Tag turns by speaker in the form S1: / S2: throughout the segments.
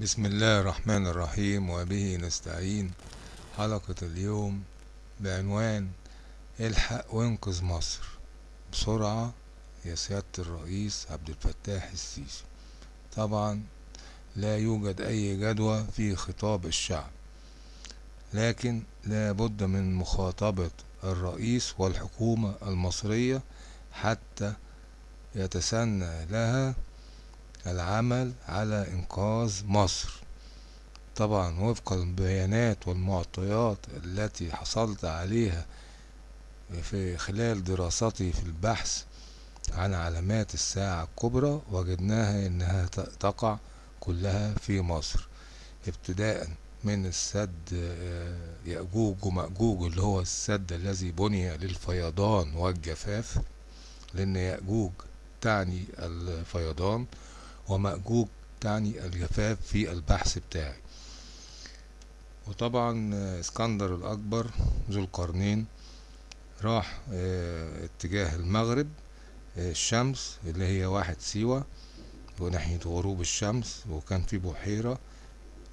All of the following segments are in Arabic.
S1: بسم الله الرحمن الرحيم وبه نستعين. حلقة اليوم بعنوان الحق وانقذ مصر. بسرعة يا سيادة الرئيس عبد الفتاح السيسي. طبعا لا يوجد أي جدوى في خطاب الشعب لكن لا بد من مخاطبة الرئيس والحكومة المصرية حتى يتسنى لها العمل على إنقاذ مصر. طبعا وفق البيانات والمعطيات التي حصلت عليها في خلال دراستي في البحث عن علامات الساعة الكبرى وجدناها إنها تقع كلها في مصر. ابتداء من السد يأجوج ومأجوج اللي هو السد الذي بني للفيضان والجفاف لأن يأجوج تعني الفيضان. ومأجوج تعني الجفاف في البحث بتاعي. وطبعا اسكندر الأكبر ذو القرنين راح اتجاه المغرب الشمس اللي هي واحد سيوة وناحية غروب الشمس وكان في بحيرة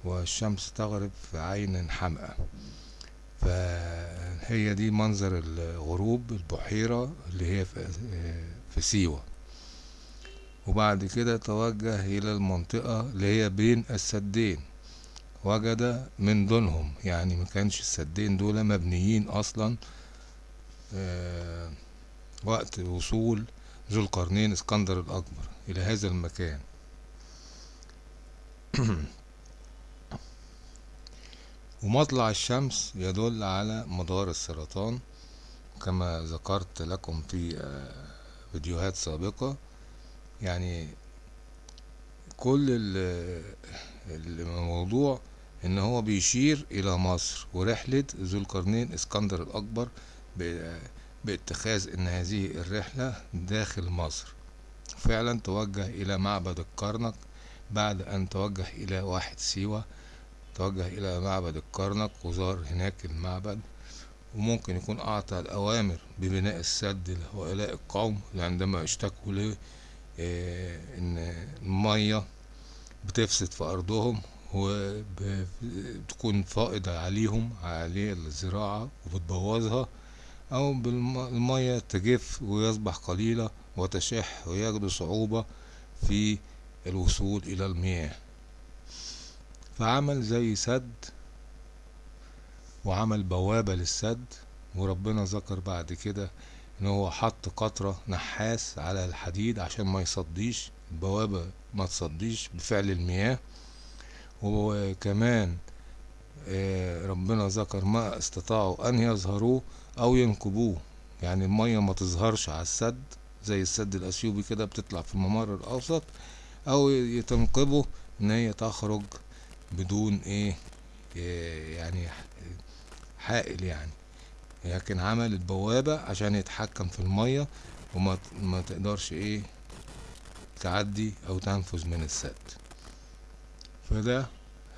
S1: والشمس تغرب في عين حمقى فهي دي منظر الغروب البحيرة اللي هي في سيوة. وبعد كده توجه إلى المنطقة اللي هي بين السدين. وجد من دونهم يعني ما كانش السدين دول مبنيين أصلا وقت وصول ذو القرنين اسكندر الأكبر إلى هذا المكان. ومطلع الشمس يدل على مدار السرطان كما ذكرت لكم في فيديوهات سابقة. يعني كل الموضوع إن هو بيشير إلى مصر ورحلة ذو القرنين إسكندر الأكبر باتخاذ إن هذه الرحلة داخل مصر. فعلا توجه إلى معبد الكرنك بعد أن توجه إلى واحد سيوة توجه إلى معبد الكرنك وزار هناك المعبد وممكن يكون أعطى الأوامر ببناء السد لهؤلاء القوم عندما اشتكوا له إن المية بتفسد في أرضهم وبتكون فائضة عليهم عليه الزراعة وبتبوظها. أو بالمية تجف ويصبح قليلة وتشح ويجدوا صعوبة في الوصول إلى المياه. فعمل زي سد وعمل بوابة للسد وربنا ذكر بعد كده إن هو حط قطرة نحاس على الحديد عشان ما يصديش البوابة ما تصديش بفعل المياه. وكمان ربنا ذكر ما استطاعوا أن يظهروه أو ينكبوه. يعني المية ما تظهرش على السد زي السد الأثيوبي كده بتطلع في الممر الأوسط أو يتنقبوا إن هي تخرج بدون إيه يعني حائل يعني. لكن عمل البوابة عشان يتحكم في المية وما ما تقدرش إيه تعدي أو تنفذ من السد. فده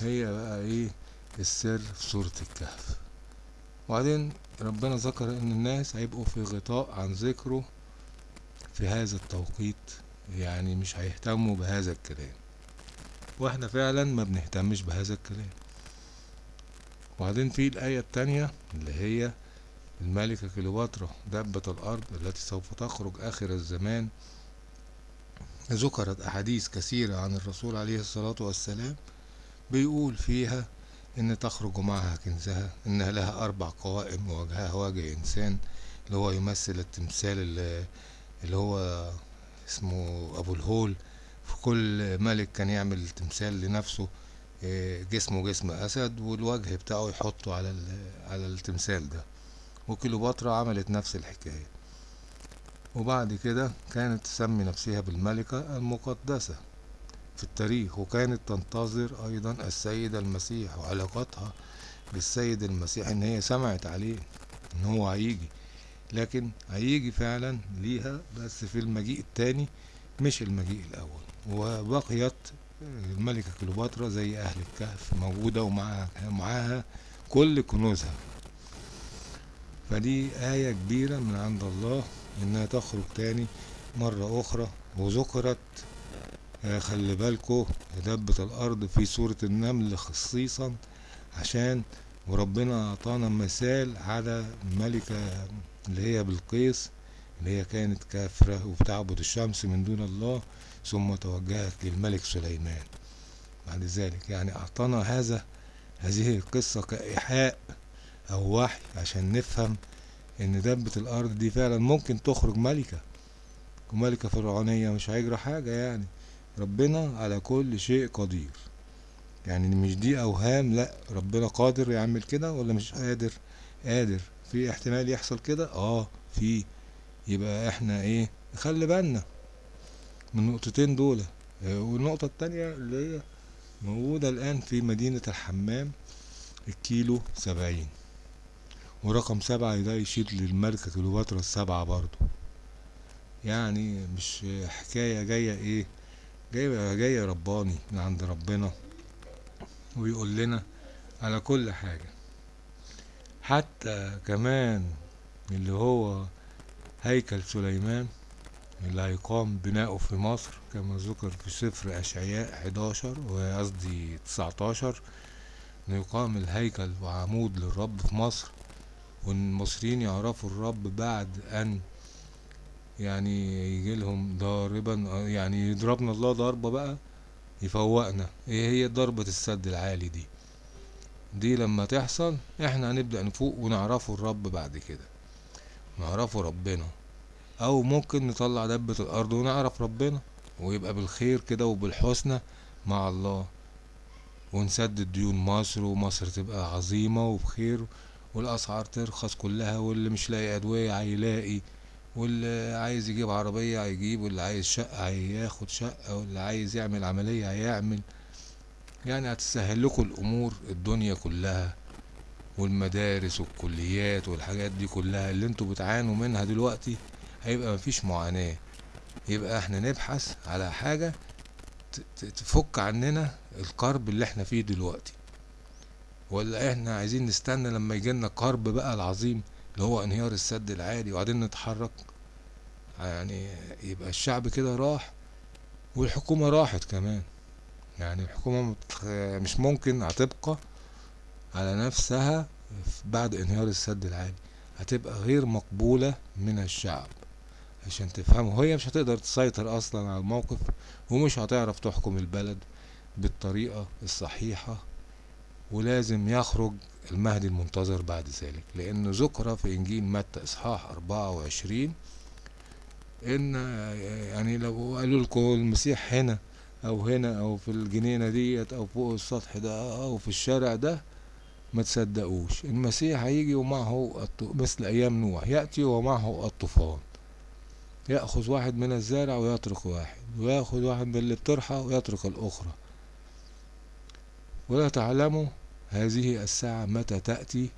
S1: هي بقى إيه السر في سورة الكهف. وبعدين ربنا ذكر إن الناس هيبقوا في غطاء عن ذكره في هذا التوقيت يعني مش هيهتموا بهذا الكلام. وإحنا فعلا ما بنهتمش بهذا الكلام. وبعدين في الآية التانية اللي هي الملكة كليوباترا دابة الأرض التي سوف تخرج آخر الزمان. ذكرت أحاديث كثيرة عن الرسول عليه الصلاة والسلام بيقول فيها إن تخرج معها كنزها إنها لها أربع قوائم ووجهها وجه إنسان اللي هو يمثل التمثال اللي, هو اسمه أبو الهول. في كل ملك كان يعمل تمثال لنفسه جسمه جسم أسد والوجه بتاعه يحطه على التمثال ده. وكليوباترا عملت نفس الحكاية. وبعد كده كانت تسمي نفسها بالملكة المقدسة في التاريخ وكانت تنتظر أيضا السيد المسيح وعلاقتها بالسيد المسيح إن هي سمعت عليه إن هو هيجي. لكن هيجي فعلا ليها بس في المجيء التاني مش المجيء الأول. وبقيت الملكة كليوباترا زي أهل الكهف موجودة ومعها معاها كل كنوزها. فدي آية كبيرة من عند الله إنها تخرج تاني مرة أخرى. وذكرت آه، خلي بالكو دبة الأرض في سورة النمل خصيصا عشان وربنا أعطانا مثال على ملكة اللي هي بلقيس اللي هي كانت كافرة وبتعبد الشمس من دون الله ثم توجهت للملك سليمان. بعد ذلك يعني أعطانا هذا هذه القصة كإيحاء أو وحي عشان نفهم إن دبة الأرض دي فعلا ممكن تخرج ملكة. وملكة فرعونية مش هيجرى حاجة يعني. ربنا على كل شيء قدير. يعني مش دي أوهام لأ. ربنا قادر يعمل كده ولا مش قادر؟ قادر. في احتمال يحصل كده؟ آه في. يبقى إحنا إيه؟ نخلي بالنا من النقطتين دول. والنقطة التانية اللي هي موجودة الآن في مدينة الحمام الكيلو سبعين. ورقم سبعة ده يشير للملكة كليوباترا السبعة برضو يعني مش حكاية جاية إيه؟ جاية جاية رباني من عند ربنا ويقول لنا على كل حاجة. حتى كمان اللي هو هيكل سليمان اللي هيقام بناؤه في مصر كما ذكر في سفر أشعياء 11 وقصدي 19 إنه يقام الهيكل وعمود للرب في مصر وإن المصريين يعرفوا الرب بعد أن يعني يجي لهم ضاربا يعني يضربنا الله ضربة بقى يفوقنا. إيه هي ضربة السد العالي دي؟ دي لما تحصل إحنا هنبدأ نفوق ونعرفه الرب بعد كده. نعرفه ربنا. أو ممكن نطلع دبة الأرض ونعرف ربنا ويبقى بالخير كده وبالحسنى مع الله. ونسدد ديون مصر ومصر تبقى عظيمة وبخير والأسعار ترخص كلها واللي مش لاقي أدوية هيلاقي واللي عايز يجيب عربية هيجيب واللي عايز شقة هياخد شقة واللي عايز يعمل عملية هيعمل. يعني هتسهل لكم الأمور الدنيا كلها والمدارس والكليات والحاجات دي كلها اللي أنتوا بتعانوا منها دلوقتي هيبقى مفيش معاناة. يبقى إحنا نبحث على حاجة تفك عننا الكرب اللي إحنا فيه دلوقتي. ولا إحنا عايزين نستنى لما يجيلنا الكرب بقى العظيم اللي هو انهيار السد العالي وبعدين نتحرك؟ يعني يبقى الشعب كده راح والحكومة راحت كمان. يعني الحكومة مش ممكن هتبقى على نفسها بعد انهيار السد العالي. هتبقى غير مقبولة من الشعب عشان تفهموا. هي مش هتقدر تسيطر أصلا على الموقف ومش هتعرف تحكم البلد بالطريقة الصحيحة ولازم يخرج المهدي المنتظر بعد ذلك لأنه ذكر في إنجيل متى إصحاح أربعة وعشرين إن يعني لو قالوا لكم المسيح هنا أو هنا أو في الجنينة ديت أو فوق السطح ده أو في الشارع ده ما تصدقوش. المسيح هيجي ومعه مثل أيام نوح يأتي ومعه الطوفان. يأخذ واحد من الزارع ويترك واحد ويأخذ واحد من اللي بترحى ويترك الأخرى. ولا تعلموا هذه الساعة متى تأتي؟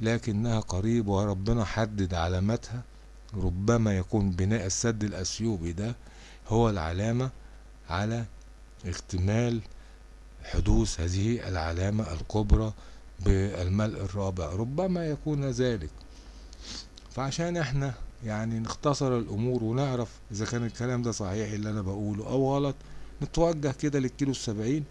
S1: لكنها قريب وربنا حدد علامتها. ربما يكون بناء السد الأثيوبي ده هو العلامة على اكتمال حدوث هذه العلامة الكبرى بالملء الرابع. ربما يكون ذلك. فعشان إحنا يعني نختصر الأمور ونعرف إذا كان الكلام ده صحيح اللي أنا بقوله أو غلط نتوجه كده للكيلو السبعين.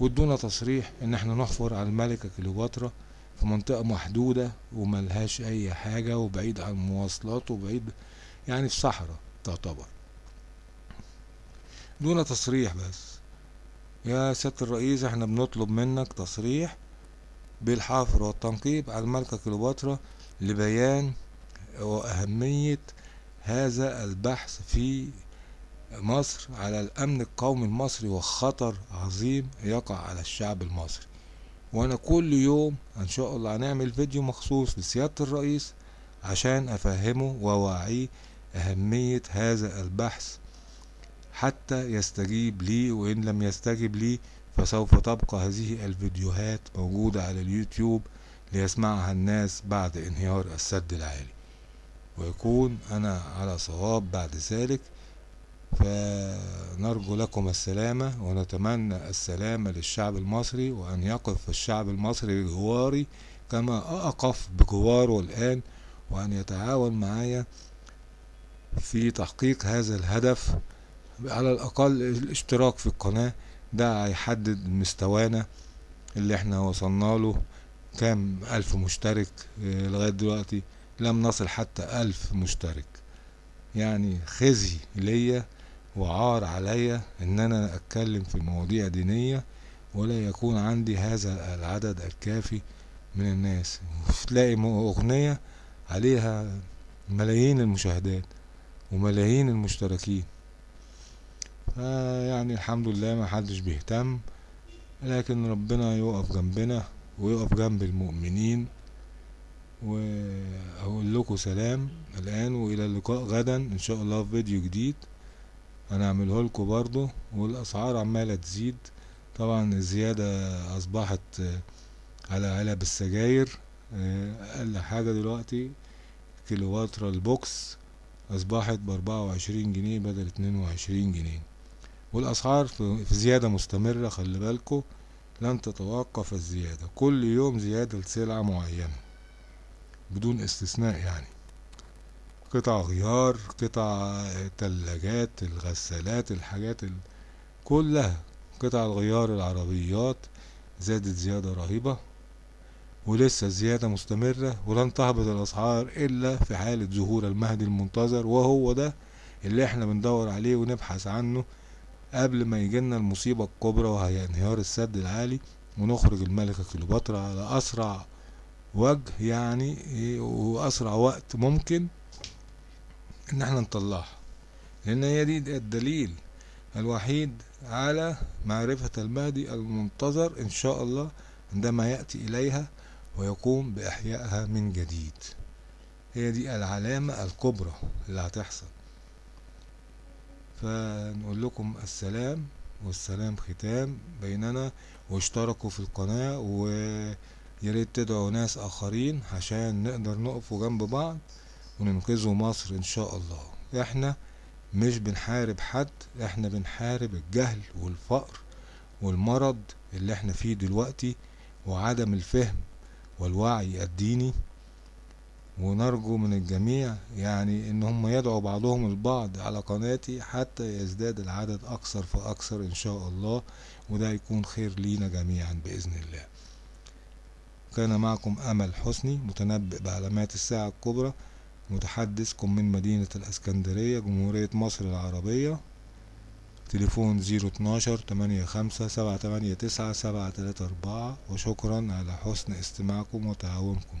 S1: وادونا تصريح إن إحنا نحفر على الملكة كليوباترا في منطقة محدودة وملهاش أي حاجة وبعيد عن المواصلات وبعيد يعني في صحراء تعتبر. دون تصريح بس. يا سيادة الرئيس إحنا بنطلب منك تصريح بالحفر والتنقيب على الملكة كليوباترا لبيان وأهمية هذا البحث في مصر على الأمن القومي المصري وخطر عظيم يقع على الشعب المصري. وأنا كل يوم إن شاء الله هنعمل فيديو مخصوص لسيادة الرئيس عشان أفهمه وأوعيه أهمية هذا البحث حتى يستجيب لي وإن لم يستجب لي فسوف تبقى هذه الفيديوهات موجودة على اليوتيوب ليسمعها الناس بعد انهيار السد العالي. ويكون أنا على صواب بعد ذلك. فنرجو لكم السلامة ونتمنى السلامة للشعب المصري وأن يقف الشعب المصري بجواري كما أقف بجواره الآن وأن يتعاون معايا في تحقيق هذا الهدف. على الأقل الاشتراك في القناة ده هيحدد مستوانا اللي إحنا وصلنا له. كام ألف مشترك؟ آه، لغاية دلوقتي لم نصل حتى ألف مشترك. يعني خزي ليا وعار عليا إن أنا أتكلم في مواضيع دينية ولا يكون عندي هذا العدد الكافي من الناس. تلاقي أغنية عليها ملايين المشاهدات وملايين المشتركين. فيعني الحمد لله ما حدش بيهتم لكن ربنا يقف جنبنا ويقف جنب المؤمنين. وأقول لكم سلام. الآن وإلى اللقاء غدا. إن شاء الله في فيديو جديد. هنعمله لكم برضو والأسعار عمالة تزيد. طبعا الزيادة أصبحت على علب السجاير. أقل حاجة دلوقتي كيلواتر البوكس أصبحت بأربعة وعشرين جنيه بدل اتنين وعشرين جنيه. والأسعار في زيادة مستمرة خلي بالكم لن تتوقف الزيادة. كل يوم زيادة لسلعة معينة بدون استثناء يعني. قطع غيار قطع تلاجات الغسالات الحاجات ال... كلها قطع الغيار العربيات زادت زيادة رهيبة ولسه الزيادة مستمرة ولن تهبط الأسعار إلا في حالة ظهور المهدي المنتظر وهو ده اللي إحنا بندور عليه ونبحث عنه قبل ما يجيلنا المصيبة الكبرى وهي انهيار السد العالي ونخرج الملكة كليوباترا على أسرع وجه يعني إيه، وأسرع وقت ممكن إن إحنا نطلعها. لأن هي دي الدليل الوحيد على معرفة المهدي المنتظر إن شاء الله عندما يأتي إليها ويقوم بإحيائها من جديد. هي دي العلامة الكبرى اللي هتحصل. فنقول لكم السلام والسلام ختام بيننا واشتركوا في القناة وياريت تدعوا ناس آخرين عشان نقدر نقف جنب بعض. وننقذوا مصر إن شاء الله. إحنا مش بنحارب حد إحنا بنحارب الجهل والفقر والمرض اللي إحنا فيه دلوقتي وعدم الفهم والوعي الديني. ونرجو من الجميع يعني إن هم يدعوا بعضهم البعض على قناتي حتى يزداد العدد أكثر فأكثر إن شاء الله وده يكون خير لينا جميعا بإذن الله. كان معكم أمل حسني متنبئ بعلامات الساعة الكبرى. متحدثكم من مدينة الإسكندرية جمهورية مصر العربية. تليفون زيرو اتناشر تمانية خمسة سبعة تمانية تسعة سبعة تلاتة أربعة وشكرا على حسن استماعكم وتعاونكم